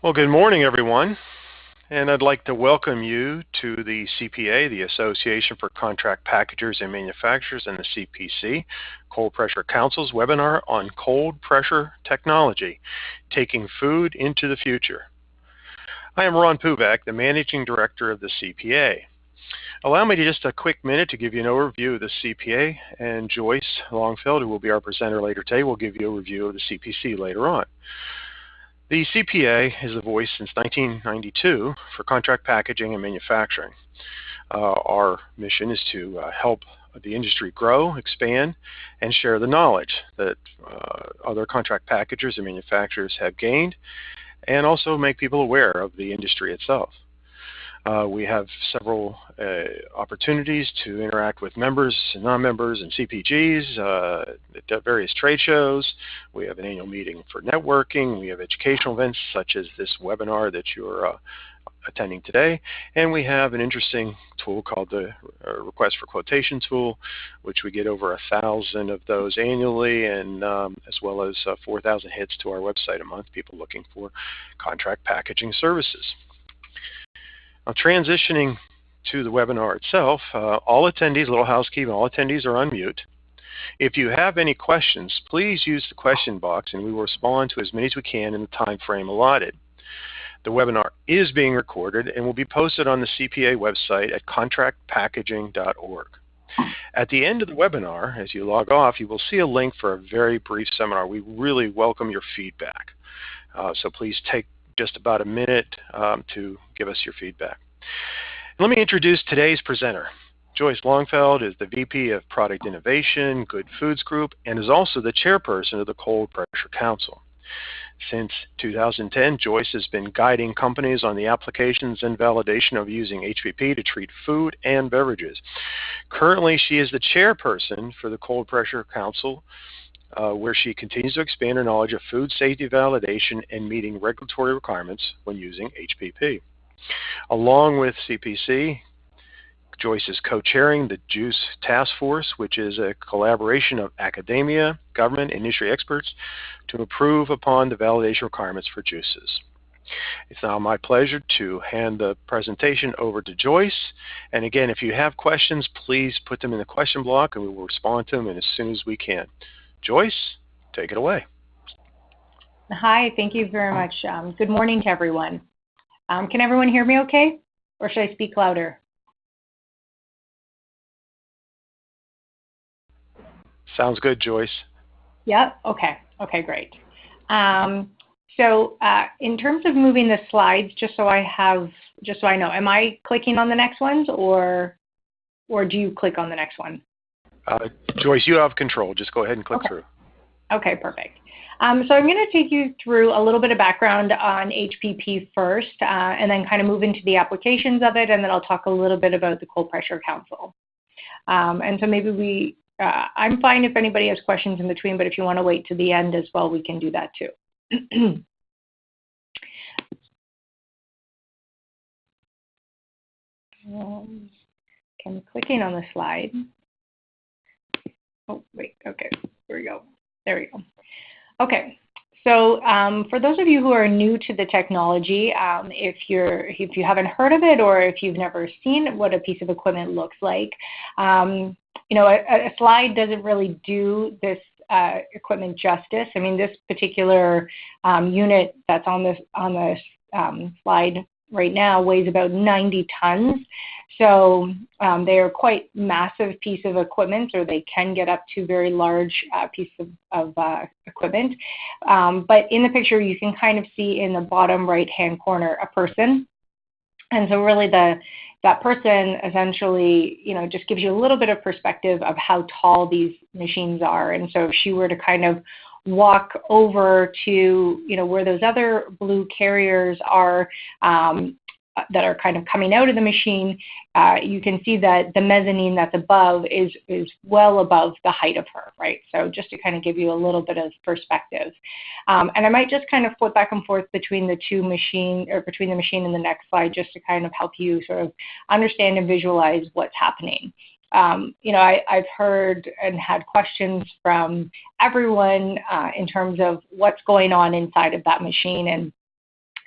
Well, good morning, everyone. And I'd like to welcome you to the CPA, the Association for Contract Packagers and Manufacturers, and the CPC, Cold Pressure Council's webinar on cold pressure technology, taking food into the future. I am Ron Puvak, the Managing Director of the CPA. Allow me to just a quick minute to give you an overview of the CPA, and Joyce Longfield, who will be our presenter later today, will give you a review of the CPC later on. The CPA is a voice since 1992 for contract packaging and manufacturing. Uh, our mission is to uh, help the industry grow, expand, and share the knowledge that uh, other contract packagers and manufacturers have gained, and also make people aware of the industry itself. Uh, we have several uh, opportunities to interact with members and non-members and CPGs uh, at various trade shows. We have an annual meeting for networking. We have educational events such as this webinar that you're uh, attending today. And we have an interesting tool called the uh, Request for Quotation tool, which we get over a thousand of those annually, and um, as well as uh, 4,000 hits to our website a month, people looking for contract packaging services. Now transitioning to the webinar itself, uh, all attendees, little housekeeping, all attendees are on mute. If you have any questions, please use the question box and we will respond to as many as we can in the time frame allotted. The webinar is being recorded and will be posted on the CPA website at contractpackaging.org. At the end of the webinar, as you log off, you will see a link for a very brief seminar. We really welcome your feedback. Uh, so please take just about a minute um, to give us your feedback. Let me introduce today's presenter. Joyce Longfield is the VP of Product Innovation, Good Foods Group, and is also the chairperson of the Cold Pressure Council. Since 2010, Joyce has been guiding companies on the applications and validation of using HPP to treat food and beverages. Currently, she is the chairperson for the Cold Pressure Council, uh, where she continues to expand her knowledge of food safety validation and meeting regulatory requirements when using HPP. Along with CPC, Joyce is co-chairing the JUICE Task Force, which is a collaboration of academia, government, and industry experts to improve upon the validation requirements for juices. It's now my pleasure to hand the presentation over to Joyce. And again, if you have questions, please put them in the question block and we will respond to them as soon as we can. Joyce, take it away. Hi, thank you very much. Um, good morning to everyone. Um, can everyone hear me okay? Or should I speak louder? Sounds good, Joyce. Yep, okay, okay, great. Um, so uh, in terms of moving the slides, just so I have, just so I know, am I clicking on the next ones or, or do you click on the next one? Uh, Joyce, you have control. Just go ahead and click okay. through. Okay, perfect. Um, so I'm going to take you through a little bit of background on HPP first, uh, and then kind of move into the applications of it, and then I'll talk a little bit about the Cold Pressure Council. Um, and so maybe we, uh, I'm fine if anybody has questions in between, but if you want to wait to the end as well, we can do that too. um, I'm clicking on the slide. Oh, wait, okay, here we go. There we go. Okay, so um, for those of you who are new to the technology, um, if you're if you haven't heard of it or if you've never seen what a piece of equipment looks like, um, you know, a, a, slide doesn't really do this uh, equipment justice. I mean, this particular um, unit that's on this on this um, slide right now weighs about 90 tons. So um, they are quite massive piece of equipment, or they can get up to very large uh, piece of, of uh, equipment. Um, but in the picture, you can kind of see in the bottom right-hand corner a person. And so really the that person essentially, you know, just gives you a little bit of perspective of how tall these machines are. And so if she were to kind of walk over to you know where those other blue carriers are um, that are kind of coming out of the machine, uh, you can see that the mezzanine that's above is is well above the height of her, right? So just to kind of give you a little bit of perspective, um, and I might just kind of flip back and forth between the two machine or between the machine and the next slide, just to kind of help you sort of understand and visualize what's happening um, you know, I, have heard and had questions from everyone uh, in terms of what's going on inside of that machine.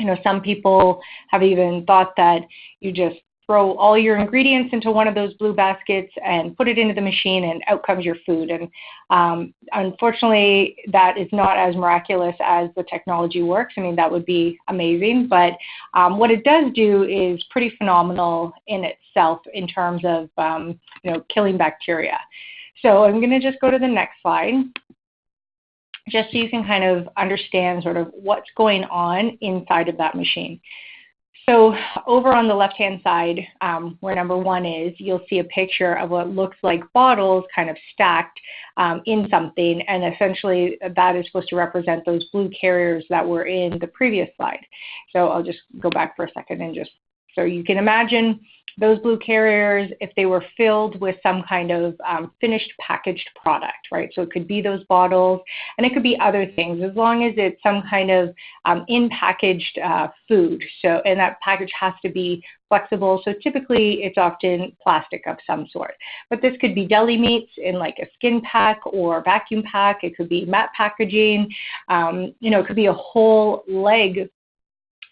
You know, some people have even thought that you just throw all your ingredients into one of those blue baskets and put it into the machine and out comes your food. And um, unfortunately, that is not as miraculous as the technology works. I mean, that would be amazing. But um, what it does do is pretty phenomenal in itself in terms of, um, you know, killing bacteria. So I'm going to just go to the next slide just so you can kind of understand sort of what's going on inside of that machine. So over on the left-hand side, um, where number one is, you'll see a picture of what looks like bottles kind of stacked um, in something, and essentially that is supposed to represent those blue carriers that were in the previous slide. So I'll just go back for a second and just, so you can imagine those blue carriers if they were filled with some kind of um, finished packaged product, right? So it could be those bottles and it could be other things as long as it's some kind of um, in packaged uh, food. So, and that package has to be flexible. So typically it's often plastic of some sort. But this could be deli meats in like a skin pack or vacuum pack. It could be matte packaging. Um, you know, it could be a whole leg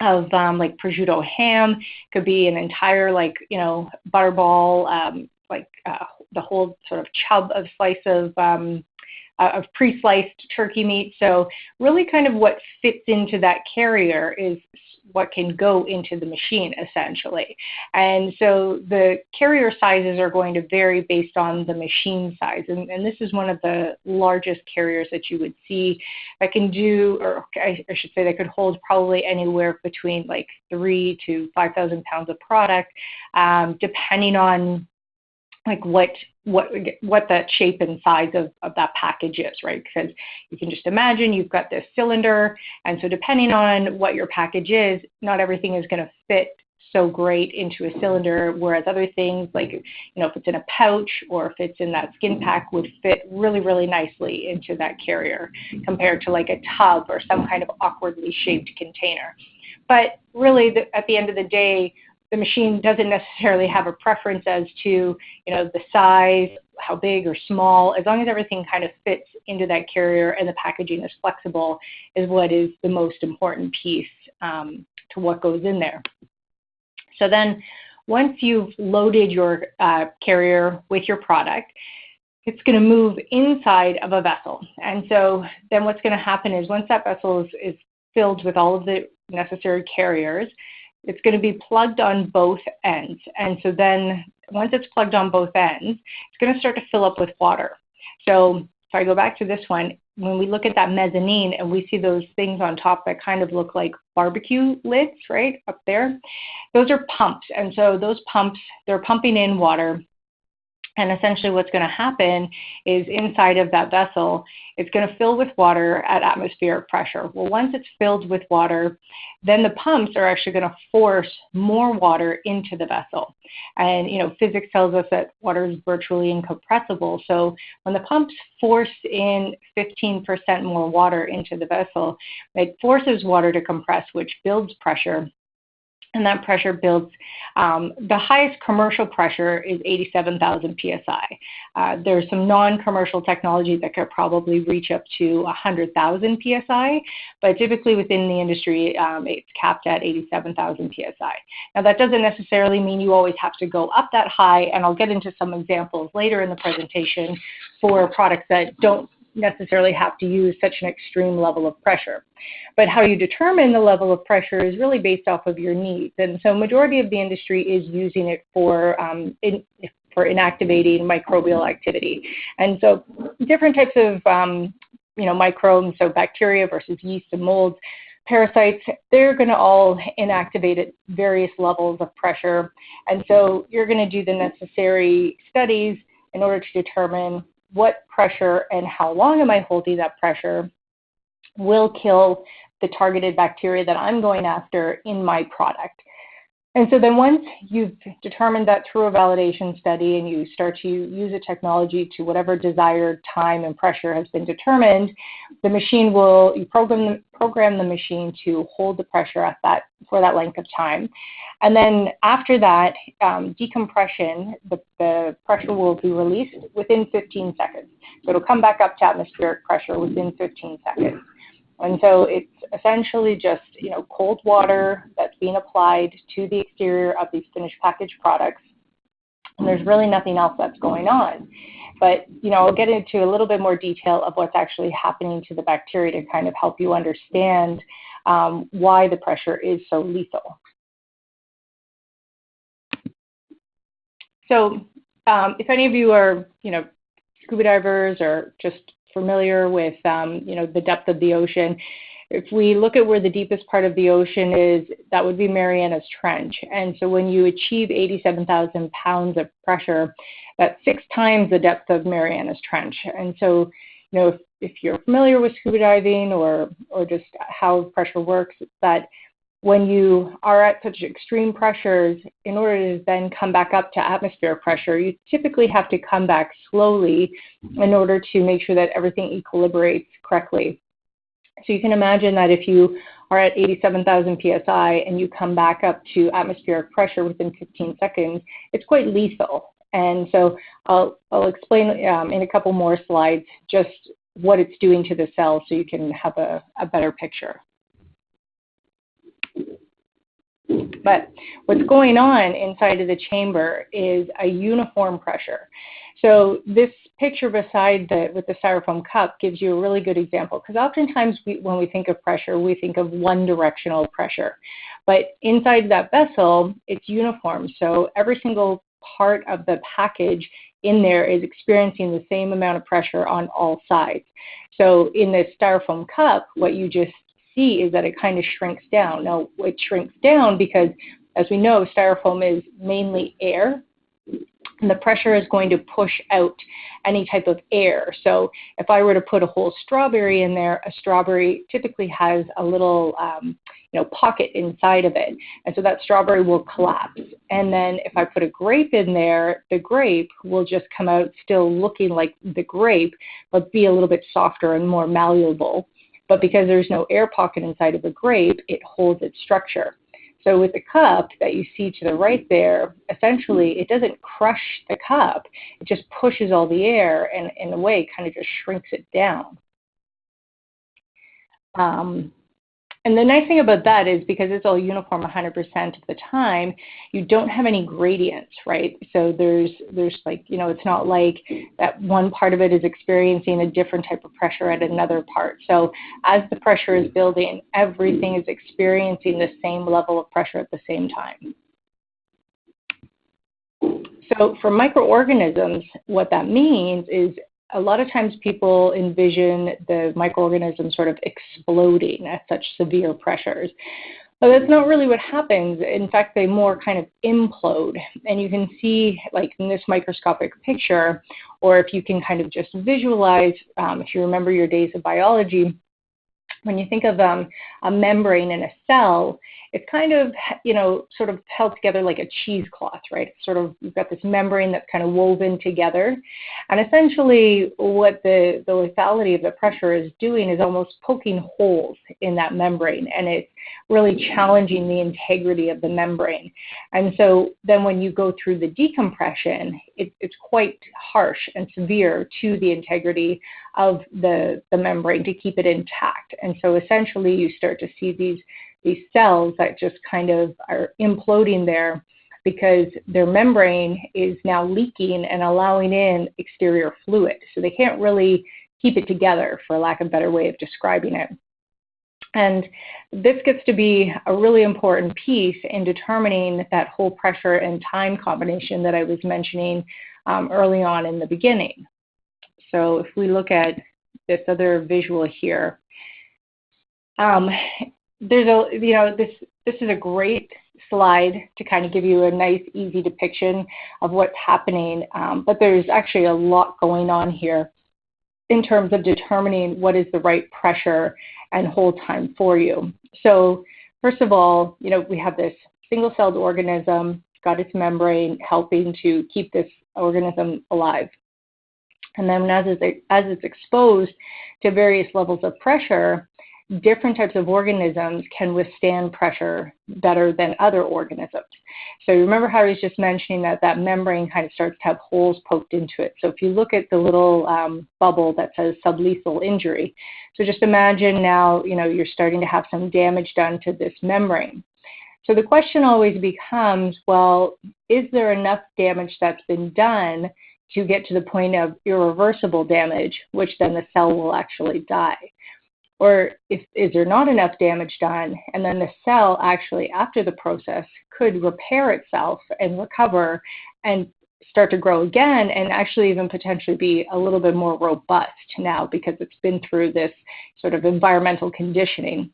of um, like prosciutto ham. Could be an entire like you know butterball, um, like uh, the whole sort of chub of slice of um, uh, of pre-sliced turkey meat. So really, kind of what fits into that carrier is what can go into the machine essentially. And so the carrier sizes are going to vary based on the machine size. And, and this is one of the largest carriers that you would see that can do, or I, I should say that could hold probably anywhere between like three to 5,000 pounds of product, um, depending on like what what what that shape and size of, of that package is, right? Because you can just imagine you've got this cylinder, and so depending on what your package is, not everything is going to fit so great into a cylinder, whereas other things like you know if it's in a pouch or if it's in that skin pack would fit really really nicely into that carrier compared to like a tub or some kind of awkwardly shaped container. But really, the, at the end of the day, the machine doesn't necessarily have a preference as to you know the size how big or small. As long as everything kind of fits into that carrier and the packaging is flexible is what is the most important piece um, to what goes in there. So then once you've loaded your uh, carrier with your product it's going to move inside of a vessel. And so then what's going to happen is once that vessel is, is filled with all of the necessary carriers it's going to be plugged on both ends. And so then once it's plugged on both ends, it's going to start to fill up with water. So if I go back to this one, when we look at that mezzanine and we see those things on top that kind of look like barbecue lids, right, up there, those are pumps. And so those pumps, they're pumping in water and essentially what's going to happen is inside of that vessel, it's going to fill with water at atmospheric pressure. Well, once it's filled with water, then the pumps are actually going to force more water into the vessel. And, you know, physics tells us that water is virtually incompressible. So when the pumps force in 15% more water into the vessel, it forces water to compress, which builds pressure and that pressure builds. Um, the highest commercial pressure is 87,000 psi. Uh, there's some non-commercial technology that could probably reach up to 100,000 psi, but typically within the industry, um, it's capped at 87,000 psi. Now that doesn't necessarily mean you always have to go up that high, and I'll get into some examples later in the presentation for products that don't necessarily have to use such an extreme level of pressure. But how you determine the level of pressure is really based off of your needs. And so majority of the industry is using it for, um, in, for inactivating microbial activity. And so different types of um, you know, microbes, so bacteria versus yeast and molds, parasites, they're going to all inactivate at various levels of pressure. And so you're going to do the necessary studies in order to determine what pressure and how long am I holding that pressure will kill the targeted bacteria that I'm going after in my product. And so then once you've determined that through a validation study and you start to use a technology to whatever desired time and pressure has been determined, the machine will, you program, program the machine to hold the pressure at that, for that length of time. And then after that, um, decompression, the, the pressure will be released within 15 seconds. So it'll come back up to atmospheric pressure within 15 seconds. And so it's essentially just you know cold water that's being applied to the exterior of these finished package products. And there's really nothing else that's going on. But you know, I'll get into a little bit more detail of what's actually happening to the bacteria to kind of help you understand um, why the pressure is so lethal. So um, if any of you are, you know, scuba divers or just familiar with, um, you know, the depth of the ocean, if we look at where the deepest part of the ocean is, that would be Mariana's Trench. And so when you achieve 87,000 pounds of pressure, that's six times the depth of Mariana's Trench. And so, you know, if, if you're familiar with scuba diving or, or just how pressure works, that when you are at such extreme pressures, in order to then come back up to atmospheric pressure, you typically have to come back slowly in order to make sure that everything equilibrates correctly. So you can imagine that if you are at 87,000 psi and you come back up to atmospheric pressure within 15 seconds, it's quite lethal. And so I'll, I'll explain um, in a couple more slides just what it's doing to the cell so you can have a, a better picture. But what's going on inside of the chamber is a uniform pressure. So this picture beside the with the styrofoam cup gives you a really good example because oftentimes we, when we think of pressure, we think of one directional pressure. But inside that vessel, it's uniform. So every single part of the package in there is experiencing the same amount of pressure on all sides. So in this styrofoam cup, what you just see is that it kind of shrinks down. Now, it shrinks down because, as we know, styrofoam is mainly air, and the pressure is going to push out any type of air. So if I were to put a whole strawberry in there, a strawberry typically has a little um, you know, pocket inside of it. And so that strawberry will collapse. And then if I put a grape in there, the grape will just come out still looking like the grape, but be a little bit softer and more malleable. But because there's no air pocket inside of a grape, it holds its structure. So with the cup that you see to the right there, essentially it doesn't crush the cup, it just pushes all the air and in a way kind of just shrinks it down. Um, and the nice thing about that is because it's all uniform 100% of the time, you don't have any gradients, right? So there's there's like, you know, it's not like that one part of it is experiencing a different type of pressure at another part. So as the pressure is building, everything is experiencing the same level of pressure at the same time. So for microorganisms, what that means is a lot of times people envision the microorganism sort of exploding at such severe pressures. But that's not really what happens. In fact, they more kind of implode. And you can see, like in this microscopic picture, or if you can kind of just visualize, um, if you remember your days of biology, when you think of um, a membrane in a cell, it's kind of, you know, sort of held together like a cheesecloth, right? Sort of, you've got this membrane that's kind of woven together. And essentially what the, the lethality of the pressure is doing is almost poking holes in that membrane. And it's really challenging the integrity of the membrane. And so then when you go through the decompression, it, it's quite harsh and severe to the integrity of the, the membrane to keep it intact. And so essentially you start to see these these cells that just kind of are imploding there because their membrane is now leaking and allowing in exterior fluid. So they can't really keep it together, for lack of a better way of describing it. And this gets to be a really important piece in determining that whole pressure and time combination that I was mentioning um, early on in the beginning. So if we look at this other visual here, um, there's a you know this this is a great slide to kind of give you a nice easy depiction of what's happening um, but there's actually a lot going on here in terms of determining what is the right pressure and hold time for you. So first of all you know we have this single-celled organism got its membrane helping to keep this organism alive. And then as it's, as it's exposed to various levels of pressure different types of organisms can withstand pressure better than other organisms. So remember how I was just mentioning that that membrane kind of starts to have holes poked into it. So if you look at the little um, bubble that says sublethal injury, so just imagine now, you know, you're starting to have some damage done to this membrane. So the question always becomes, well, is there enough damage that's been done to get to the point of irreversible damage, which then the cell will actually die? Or if, is there not enough damage done, and then the cell actually, after the process, could repair itself and recover and start to grow again and actually even potentially be a little bit more robust now because it's been through this sort of environmental conditioning.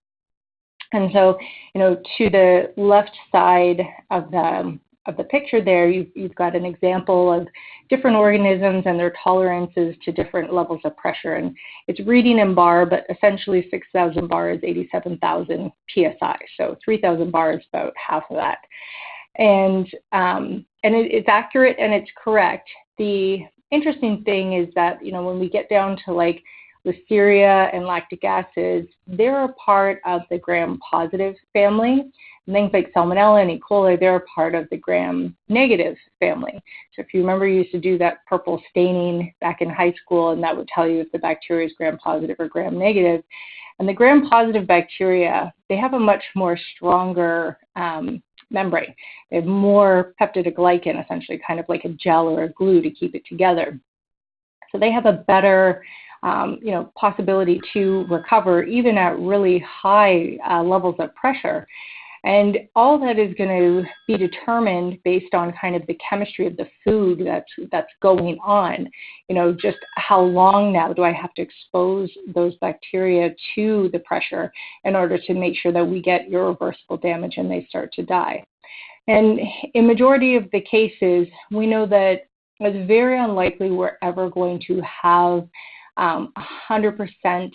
And so, you know, to the left side of the of the picture there, you've, you've got an example of different organisms and their tolerances to different levels of pressure. And it's reading in bar, but essentially 6,000 bar is 87,000 psi. So 3,000 bar is about half of that. And, um, and it, it's accurate and it's correct. The interesting thing is that, you know, when we get down to like listeria and lactic acids, they're a part of the gram-positive family. And things like salmonella and E. coli, they're a part of the gram-negative family. So if you remember, you used to do that purple staining back in high school, and that would tell you if the bacteria is gram-positive or gram-negative. And the gram-positive bacteria, they have a much more stronger um, membrane. They have more peptidoglycan, essentially, kind of like a gel or a glue to keep it together. So they have a better um, you know, possibility to recover even at really high uh, levels of pressure. And all that is going to be determined based on kind of the chemistry of the food that's that's going on. You know, just how long now do I have to expose those bacteria to the pressure in order to make sure that we get irreversible damage and they start to die. And in majority of the cases, we know that it's very unlikely we're ever going to have 100%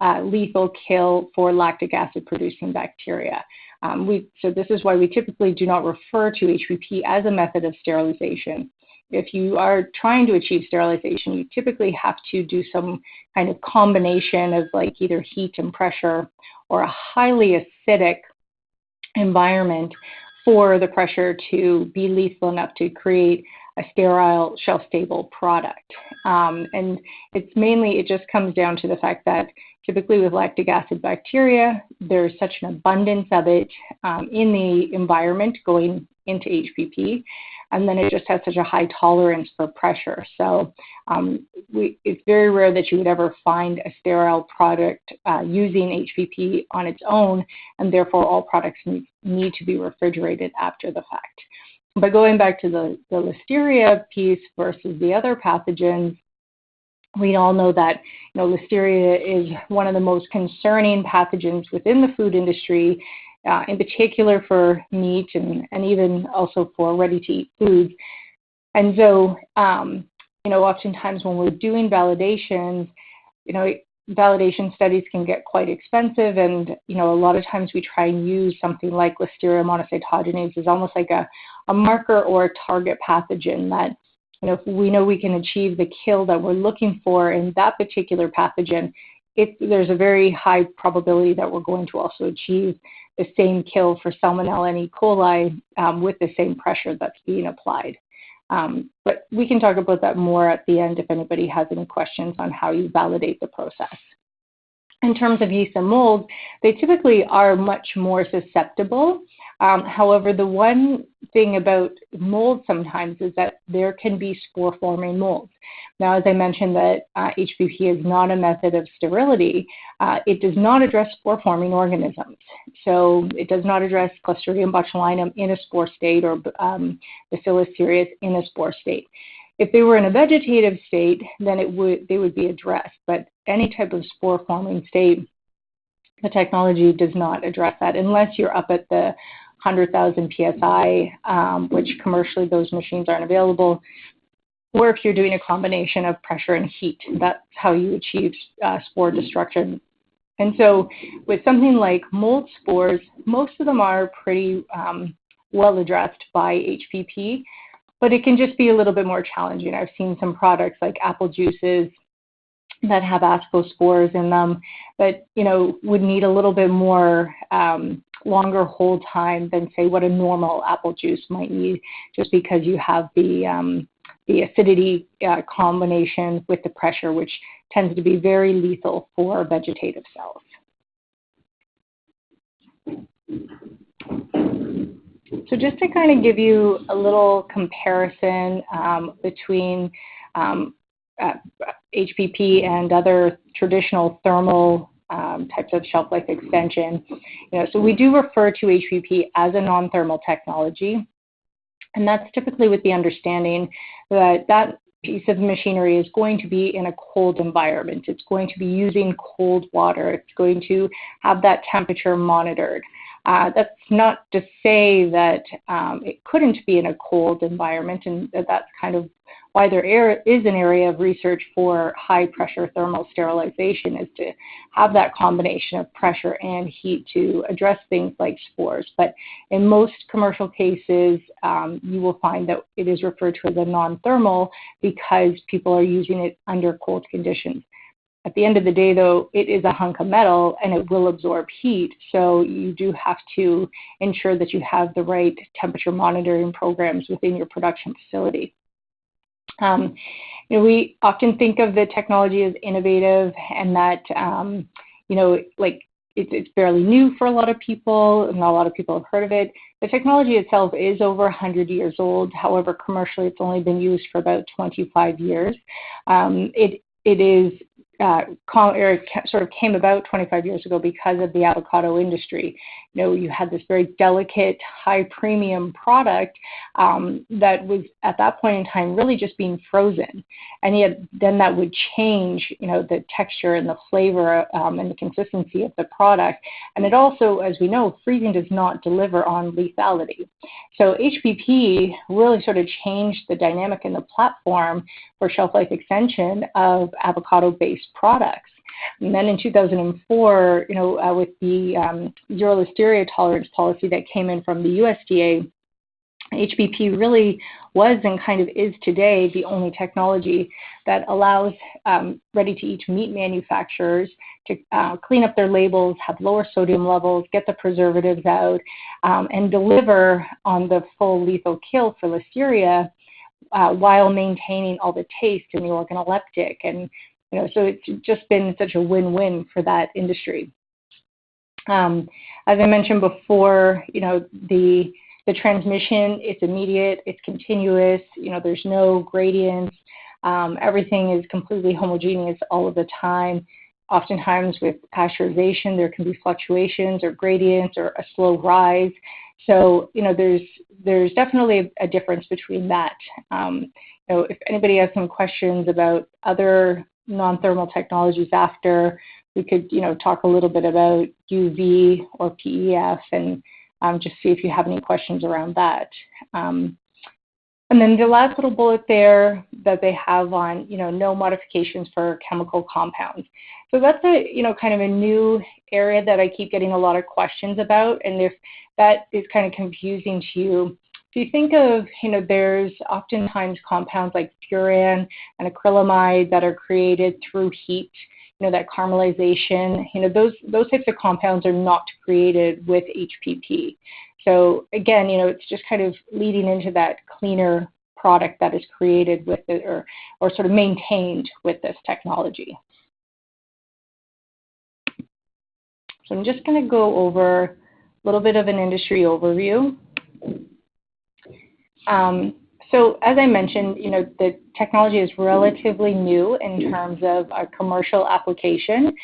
uh, lethal kill for lactic acid producing bacteria. Um, we, so this is why we typically do not refer to HPP as a method of sterilization. If you are trying to achieve sterilization, you typically have to do some kind of combination of like either heat and pressure or a highly acidic environment for the pressure to be lethal enough to create a sterile, shelf stable product. Um, and it's mainly, it just comes down to the fact that typically with lactic acid bacteria, there's such an abundance of it um, in the environment going into HPP. And then it just has such a high tolerance for pressure. So um, it's very rare that you would ever find a sterile product uh, using HPP on its own, and therefore all products need to be refrigerated after the fact. But going back to the, the listeria piece versus the other pathogens, we all know that you know, listeria is one of the most concerning pathogens within the food industry, uh, in particular for meat and, and even also for ready-to-eat foods. And so, um, you know, oftentimes when we're doing validations, you know, validation studies can get quite expensive and you know a lot of times we try and use something like listeria monocytogenes as almost like a, a marker or a target pathogen that you know if we know we can achieve the kill that we're looking for in that particular pathogen it, there's a very high probability that we're going to also achieve the same kill for salmonella and E. coli um, with the same pressure that's being applied. Um, but we can talk about that more at the end if anybody has any questions on how you validate the process. In terms of yeast and mold, they typically are much more susceptible um, however, the one thing about mold sometimes is that there can be spore-forming molds. Now, as I mentioned that uh, HPP is not a method of sterility, uh, it does not address spore-forming organisms. So it does not address Clostridium botulinum in a spore state or um, Bacillus cereus in a spore state. If they were in a vegetative state, then it would they would be addressed. But any type of spore-forming state, the technology does not address that unless you're up at the 100,000 psi, um, which commercially those machines aren't available, or if you're doing a combination of pressure and heat, that's how you achieve uh, spore destruction. And so, with something like mold spores, most of them are pretty um, well addressed by HPP, but it can just be a little bit more challenging. I've seen some products like apple juices that have ascospores in them that you know would need a little bit more um, longer hold time than say what a normal apple juice might need, just because you have the um, the acidity uh, combination with the pressure, which tends to be very lethal for vegetative cells. So just to kind of give you a little comparison um, between um, uh, HPP and other traditional thermal um, types of shelf life extension. You know, so we do refer to HPP as a non-thermal technology, and that's typically with the understanding that that piece of machinery is going to be in a cold environment. It's going to be using cold water. It's going to have that temperature monitored. Uh, that's not to say that um, it couldn't be in a cold environment, and that that's kind of why there is an area of research for high pressure thermal sterilization is to have that combination of pressure and heat to address things like spores. But in most commercial cases, um, you will find that it is referred to as a non-thermal because people are using it under cold conditions. At the end of the day, though, it is a hunk of metal and it will absorb heat. So you do have to ensure that you have the right temperature monitoring programs within your production facility. Um, you know, we often think of the technology as innovative and that, um, you know, like it's, it's fairly new for a lot of people. Not a lot of people have heard of it. The technology itself is over 100 years old. However, commercially, it's only been used for about 25 years. Um, it it is uh, or sort of came about 25 years ago because of the avocado industry. You know, you had this very delicate, high premium product um, that was at that point in time really just being frozen, and yet then that would change, you know, the texture and the flavor um, and the consistency of the product. And it also, as we know, freezing does not deliver on lethality. So HPP really sort of changed the dynamic in the platform for shelf life extension of avocado-based products. And then in 2004, you know, uh, with the um, zero listeria tolerance policy that came in from the USDA, HPP really was and kind of is today the only technology that allows um, ready-to-eat meat manufacturers to uh, clean up their labels, have lower sodium levels, get the preservatives out, um, and deliver on the full lethal kill for listeria uh, while maintaining all the taste and the organoleptic and you know, so it's just been such a win-win for that industry. Um, as I mentioned before, you know, the the transmission it's immediate, it's continuous. You know, there's no gradients. Um, everything is completely homogeneous all of the time. Oftentimes, with pasteurization, there can be fluctuations or gradients or a slow rise. So, you know, there's there's definitely a, difference between that. Um, you know, if anybody has some questions about other non-thermal technologies after. We could, you know, talk a little bit about UV or PEF and um, just see if you have any questions around that. Um, and then the last little bullet there that they have on, you know, no modifications for chemical compounds. So that's a, you know, kind of a new area that I keep getting a lot of questions about. And if that is kind of confusing to you, if you think of, you know, there's oftentimes compounds like furan and acrylamide that are created through heat, you know, that caramelization, you know, those, those types of compounds are not created with HPP. So again, you know, it's just kind of leading into that cleaner product that is created with it or, or sort of maintained with this technology. So I'm just going to go over a little bit of an industry overview. Um, so as I mentioned, you know, the technology is relatively new in terms of a commercial application.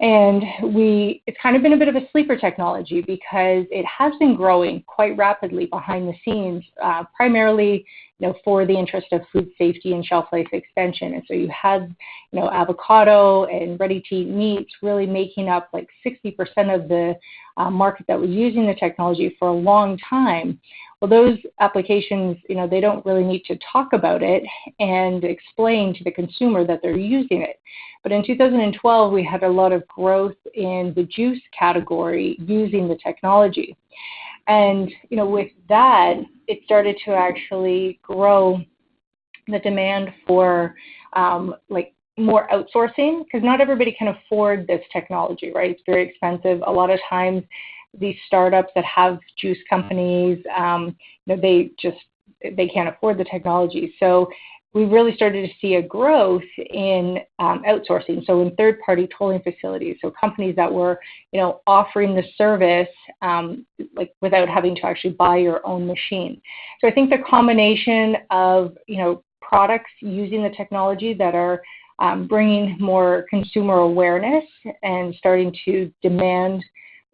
And we, it's kind of been a bit of a sleeper technology because it has been growing quite rapidly behind the scenes, uh, primarily, you know, for the interest of food safety and shelf life extension. And so you had, you know, avocado and ready-to-eat meats really making up like 60% of the uh, market that was using the technology for a long time. Well, those applications, you know, they don't really need to talk about it and explain to the consumer that they're using it. But in 2012, we had a lot of growth in the juice category using the technology. And, you know, with that, it started to actually grow the demand for um, like more outsourcing because not everybody can afford this technology, right? It's very expensive. A lot of times, these startups that have juice companies, um, you know, they just they can't afford the technology. So we really started to see a growth in um, outsourcing, so in third-party tolling facilities, so companies that were, you know, offering the service um, like without having to actually buy your own machine. So I think the combination of, you know, products using the technology that are um, bringing more consumer awareness and starting to demand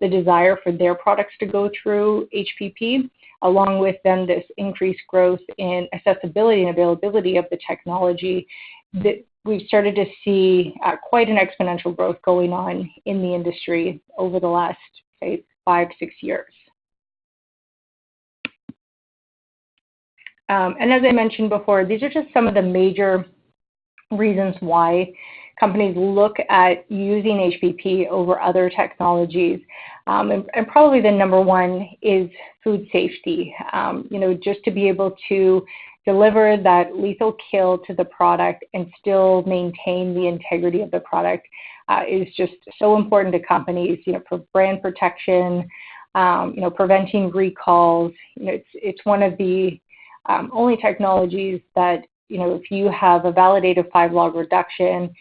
the desire for their products to go through HPP along with then this increased growth in accessibility and availability of the technology, that we've started to see uh, quite an exponential growth going on in the industry over the last, say, five, six years. Um, and as I mentioned before, these are just some of the major reasons why companies look at using HPP over other technologies. Um, and, and, probably the number one is food safety. Um, you know, just to be able to deliver that lethal kill to the product and still maintain the integrity of the product uh, is just so important to companies. You know, for brand protection, um, you know, preventing recalls. You know, it's it's one of the um, only technologies that you know, if you have a validated five log reduction,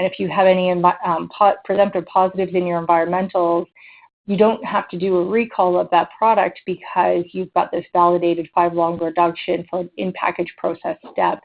and if you have any um, presumptive positives in your environmentals, you don't have to do a recall of that product because you've got this validated five log reduction for an in-package process step.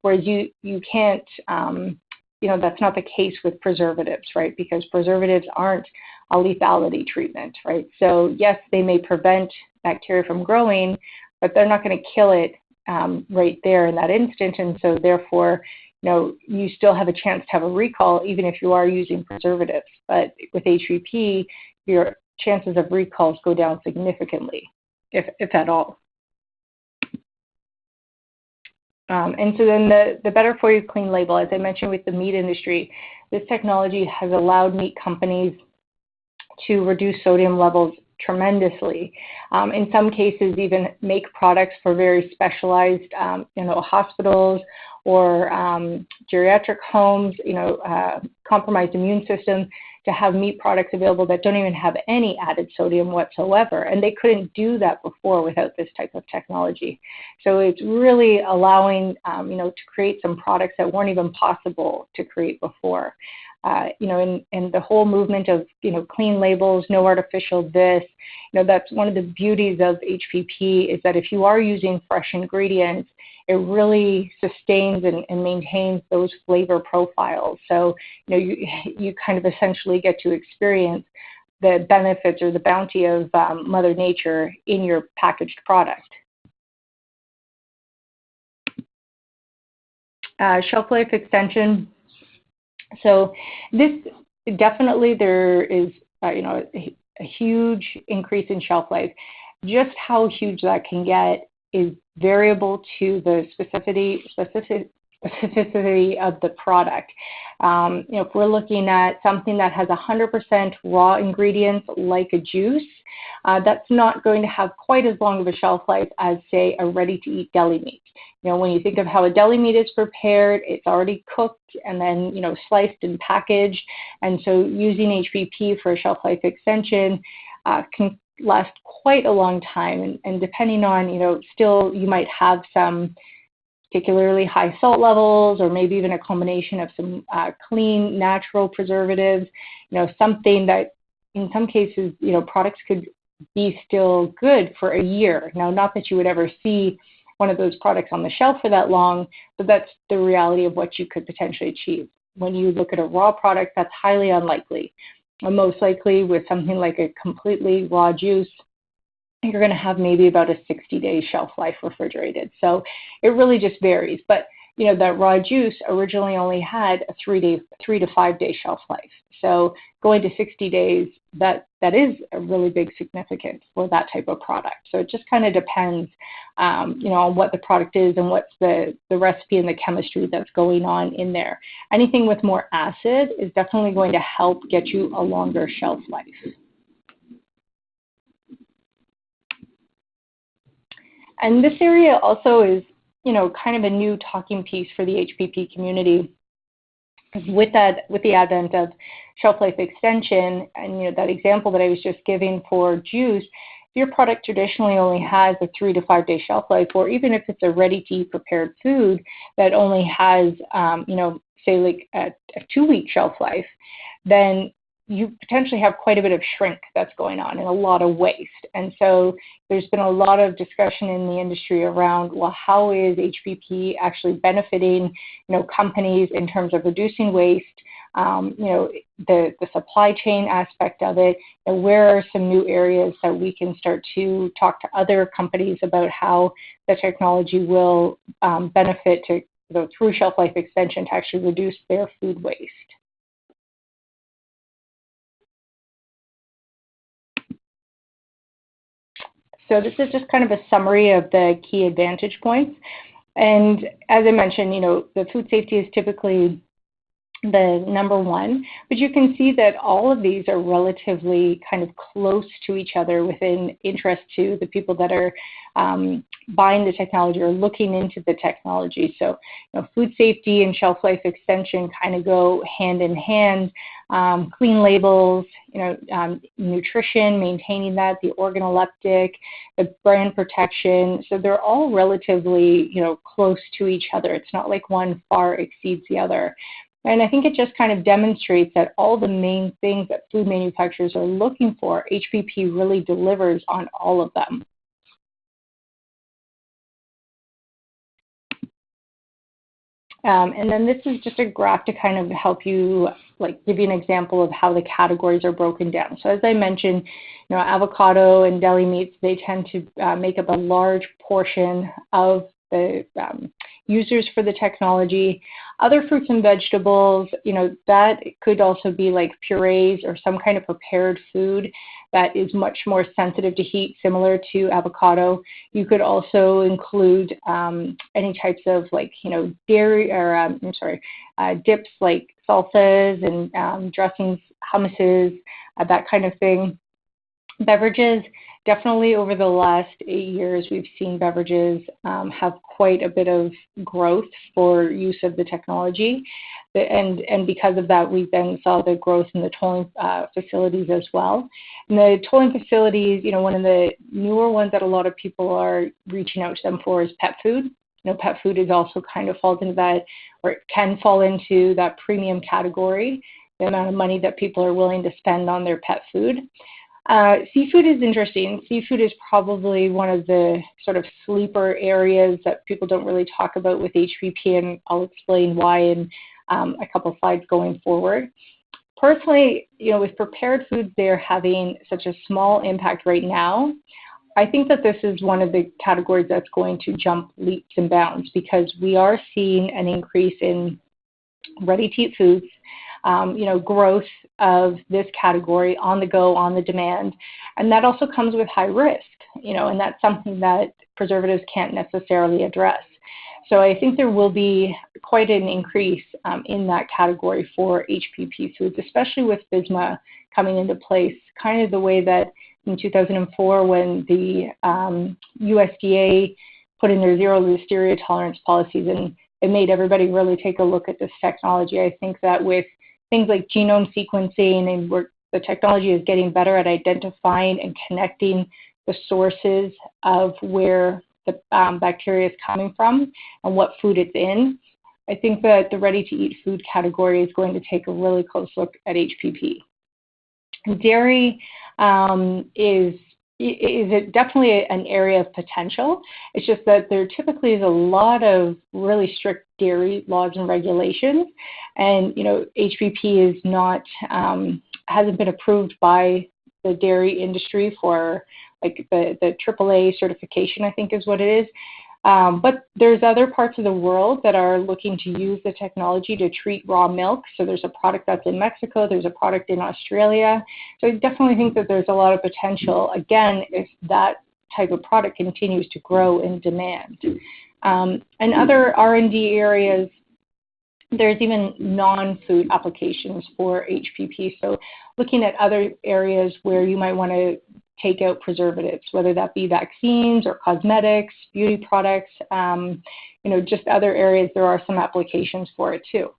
Whereas you, you can't, um, you know, that's not the case with preservatives, right? Because preservatives aren't a lethality treatment, right? So yes, they may prevent bacteria from growing, but they're not going to kill it um, right there in that instant. And so therefore, you know, you still have a chance to have a recall even if you are using preservatives. But with HPP, your chances of recalls go down significantly, if, if at all. Um, and so then the, the Better For You Clean label, as I mentioned with the meat industry, this technology has allowed meat companies to reduce sodium levels tremendously. Um, in some cases, even make products for very specialized, um, you know, hospitals or um, geriatric homes, you know, uh, compromised immune system, to have meat products available that don't even have any added sodium whatsoever. And they couldn't do that before without this type of technology. So it's really allowing, um, you know, to create some products that weren't even possible to create before. Uh, you know, and, the whole movement of, you know, clean labels, no artificial this, you know, that's one of the beauties of HPP is that if you are using fresh ingredients, it really sustains and, and, maintains those flavor profiles. So, you know, you, you kind of essentially get to experience the benefits or the bounty of um, Mother Nature in your packaged product. Uh, shelf life extension. So this definitely there is, uh, you know, a, a huge increase in shelf life. Just how huge that can get is variable to the specificity, specific, specificity of the product. Um, you know, if we're looking at something that has 100% raw ingredients like a juice, uh, that's not going to have quite as long of a shelf life as, say, a ready-to-eat deli meat. You know, when you think of how a deli meat is prepared, it's already cooked and then, you know, sliced and packaged. And so using HPP for a shelf life extension uh, can last quite a long time. And, and depending on, you know, still you might have some particularly high salt levels or maybe even a combination of some uh, clean natural preservatives, you know, something that in some cases, you know, products could be still good for a year. Now, not that you would ever see one of those products on the shelf for that long, but that's the reality of what you could potentially achieve. When you look at a raw product, that's highly unlikely most likely with something like a completely raw juice, you're going to have maybe about a 60 day shelf life refrigerated. So it really just varies. But you know, that raw juice originally only had a three day, three to five day shelf life. So going to 60 days, that, that is a really big significance for that type of product. So it just kind of depends, um, you know, on what the product is and what's the, the recipe and the chemistry that's going on in there. Anything with more acid is definitely going to help get you a longer shelf life. And this area also is you know, kind of a new talking piece for the HPP community. with that, with the advent of shelf life extension, and you know that example that I was just giving for juice, if your product traditionally only has a three to five day shelf life, or even if it's a ready to eat prepared food that only has, um, you know, say like a, a two week shelf life, then you potentially have quite a bit of shrink that's going on and a lot of waste. And so there's been a lot of discussion in the industry around, well, how is HPP actually benefiting, you know, companies in terms of reducing waste, um, you know, the, the supply chain aspect of it, and where are some new areas that we can start to talk to other companies about how the technology will um, benefit to, you know, through shelf life extension to actually reduce their food waste. This is just kind of a summary of the key advantage points. And as I mentioned, you know, the food safety is typically the number one, but you can see that all of these are relatively kind of close to each other within interest to the people that are um, buying the technology or looking into the technology. So, you know, food safety and shelf life extension kind of go hand in hand. Um, clean labels, you know, um, nutrition, maintaining that, the organoleptic, the brand protection. So they're all relatively, you know, close to each other. It's not like one far exceeds the other. And I think it just kind of demonstrates that all the main things that food manufacturers are looking for, HPP really delivers on all of them. Um, and then this is just a graph to kind of help you, like give you an example of how the categories are broken down. So as I mentioned, you know, avocado and deli meats, they tend to uh, make up a large portion of the um, users for the technology. Other fruits and vegetables, you know, that could also be like purees or some kind of prepared food that is much more sensitive to heat, similar to avocado. You could also include um, any types of like, you know, dairy or, um, I'm sorry, uh, dips like salsas and um, dressings, hummuses, uh, that kind of thing. Beverages, definitely over the last eight years, we've seen beverages um, have quite a bit of growth for use of the technology. And, because of that, we then saw the growth in the tolling uh, facilities as well. And the tolling facilities, you know, one of the newer ones that a lot of people are reaching out to them for is pet food. You know, pet food is also kind of falls into that, or it can fall into that premium category, the amount of money that people are willing to spend on their pet food. Uh, seafood is interesting. Seafood is probably one of the sort of sleeper areas that people don't really talk about with HPP, and I'll explain why in um, a couple slides going forward. Personally, you know, with prepared foods, they're having such a small impact right now. I think that this is one of the categories that's going to jump leaps and bounds because we are seeing an increase in ready-to-eat foods um, you know, growth of this category on the go, on the demand. And that also comes with high risk, you know, and that's something that preservatives can't necessarily address. So I think there will be quite an increase um, in that category for HPP foods, especially with FSMA coming into place, kind of the way that in 2004 when the um, USDA put in their zero listeria tolerance policies and it made everybody really take a look at this technology. I think that with things like genome sequencing and where the technology is getting better at identifying and connecting the sources of where the um, bacteria is coming from and what food it's in. I think that the ready-to-eat food category is going to take a really close look at HPP. Dairy um, is is it definitely an area of potential. It's just that there typically is a lot of really strict dairy laws and regulations, and you know HPP is not um, hasn't been approved by the dairy industry for like the the AAA certification. I think is what it is. Um, but there's other parts of the world that are looking to use the technology to treat raw milk. So there's a product that's in Mexico, there's a product in Australia. So I definitely think that there's a lot of potential, again, if that type of product continues to grow in demand. Um, and other R&D areas, there's even non-food applications for HPP. So looking at other areas where you might want to take out preservatives, whether that be vaccines or cosmetics, beauty products, um, you know, just other areas there are some applications for it too.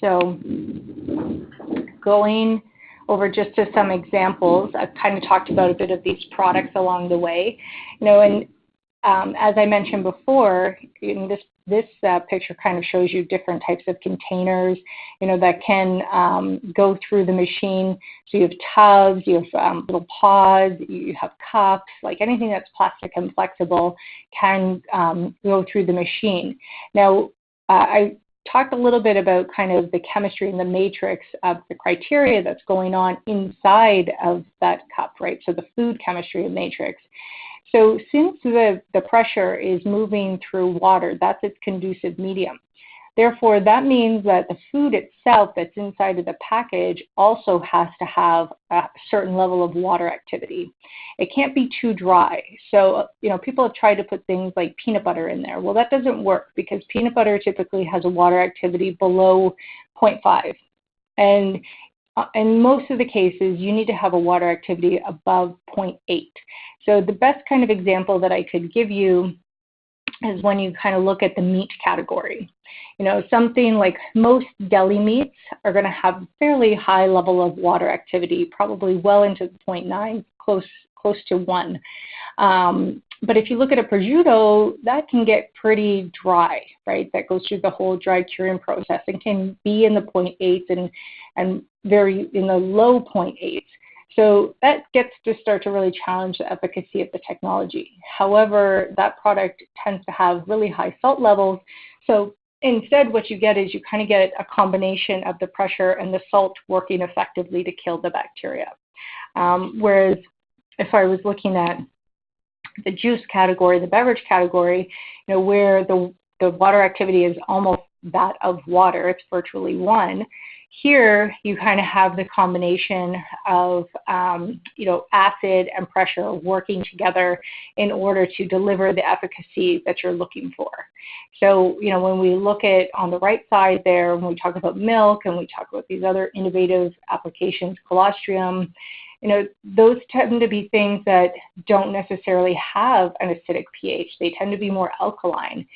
So going over just to some examples, I've kind of talked about a bit of these products along the way. You know, and um, as I mentioned before, this this uh, picture kind of shows you different types of containers, you know, that can um, go through the machine. So you have tubs, you have um, little pods, you have cups, like anything that's plastic and flexible can um, go through the machine. Now, uh, I talked a little bit about kind of the chemistry and the matrix of the criteria that's going on inside of that cup, right? So the food chemistry and matrix. So since the, the pressure is moving through water, that's its conducive medium. Therefore, that means that the food itself that's inside of the package also has to have a certain level of water activity. It can't be too dry. So, you know, people have tried to put things like peanut butter in there. Well, that doesn't work because peanut butter typically has a water activity below 0.5. And in most of the cases, you need to have a water activity above 0.8. So the best kind of example that I could give you is when you kind of look at the meat category. You know, something like most deli meats are going to have a fairly high level of water activity, probably well into 0.9, close close to one. Um, but if you look at a prosciutto, that can get pretty dry, right? That goes through the whole dry curing process and can be in the 0.8s and and very in the low 0.8s. So that gets to start to really challenge the efficacy of the technology. However, that product tends to have really high salt levels. So instead, what you get is you kind of get a combination of the pressure and the salt working effectively to kill the bacteria. Um, whereas if I was looking at the juice category, the beverage category, you know, where the, the water activity is almost that of water, it's virtually one, here, you kind of have the combination of, um, you know, acid and pressure working together in order to deliver the efficacy that you're looking for. So, you know, when we look at on the right side there, when we talk about milk and we talk about these other innovative applications, colostrum, you know, those tend to be things that don't necessarily have an acidic pH. They tend to be more alkaline.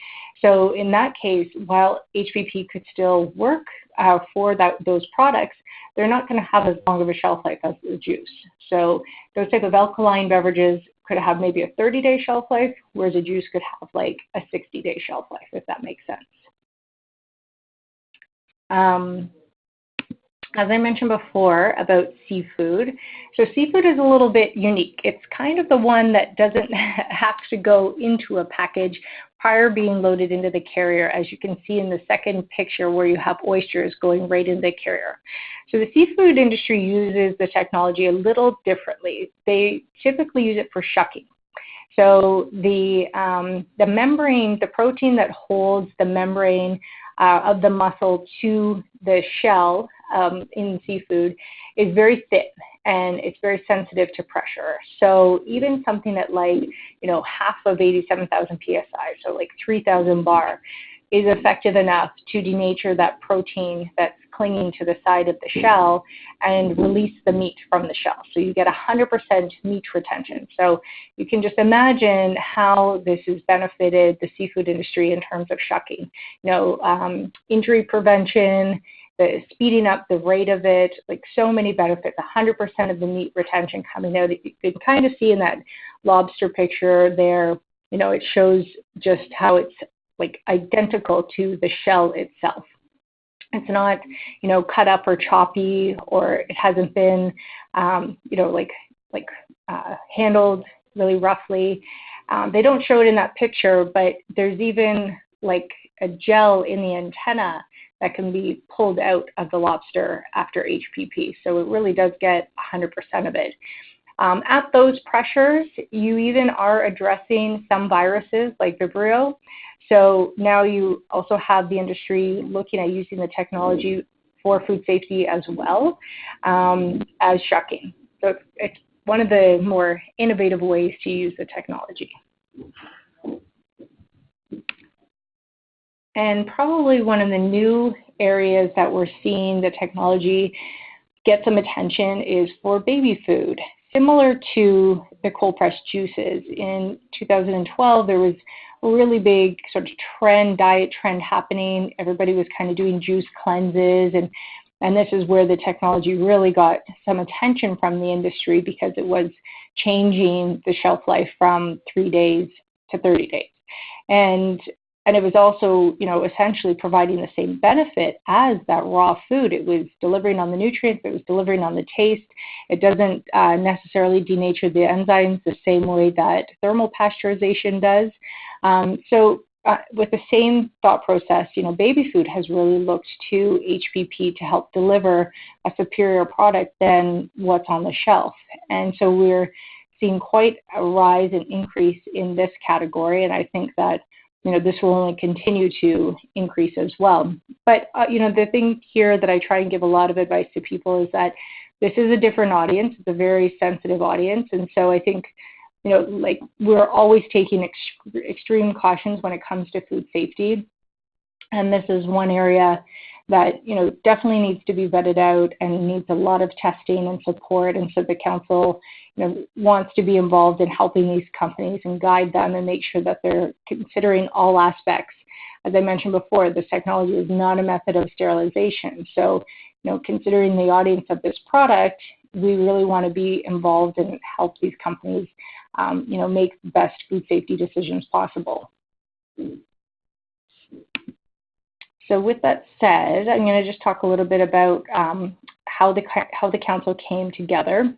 So in that case, while HPP could still work uh, for that, those products, they're not going to have as long of a shelf life as the juice. So those type of alkaline beverages could have maybe a 30-day shelf life, whereas a juice could have like a 60-day shelf life, if that makes sense. Um, as I mentioned before about seafood, so seafood is a little bit unique. It's kind of the one that doesn't have to go into a package prior being loaded into the carrier, as you can see in the second picture where you have oysters going right in the carrier. So the seafood industry uses the technology a little differently. They typically use it for shucking. So the, um, the membrane, the protein that holds the membrane uh, of the mussel to the shell um, in seafood is very thin and it's very sensitive to pressure. So even something at like, you know, half of 87,000 psi, so like 3,000 bar, is effective enough to denature that protein that's clinging to the side of the shell and release the meat from the shell. So you get 100% meat retention. So you can just imagine how this has benefited the seafood industry in terms of shucking. You know, um, injury prevention, the speeding up the rate of it, like so many benefits, 100% of the meat retention coming out. You can kind of see in that lobster picture there, you know, it shows just how it's like identical to the shell itself. It's not, you know, cut up or choppy, or it hasn't been, um, you know, like like uh, handled really roughly. Um, they don't show it in that picture, but there's even like a gel in the antenna that can be pulled out of the lobster after HPP. So it really does get 100% of it. Um, at those pressures, you even are addressing some viruses like Vibrio. So now you also have the industry looking at using the technology for food safety as well um, as shucking. So it's one of the more innovative ways to use the technology. And probably one of the new areas that we're seeing the technology get some attention is for baby food. Similar to the cold pressed juices, in 2012 there was a really big sort of trend, diet trend happening. Everybody was kind of doing juice cleanses and and this is where the technology really got some attention from the industry because it was changing the shelf life from three days to 30 days. And and it was also, you know, essentially providing the same benefit as that raw food. It was delivering on the nutrients, it was delivering on the taste. It doesn't uh, necessarily denature the enzymes the same way that thermal pasteurization does. Um, so uh, with the same thought process, you know, baby food has really looked to HPP to help deliver a superior product than what's on the shelf. And so we're seeing quite a rise and increase in this category. And I think that you know, this will only continue to increase as well. But, uh, you know, the thing here that I try and give a lot of advice to people is that this is a different audience. It's a very sensitive audience. And so I think, you know, like we're always taking ex- extreme cautions when it comes to food safety. And this is one area that, you know, definitely needs to be vetted out and needs a lot of testing and support. And so the council you know, wants to be involved in helping these companies and guide them and make sure that they're considering all aspects. As I mentioned before, this technology is not a method of sterilization. So, you know, considering the audience of this product, we really want to be involved and help these companies, um, you know, make the best food safety decisions possible. So with that said, I'm going to just talk a little bit about um, how the how the council came together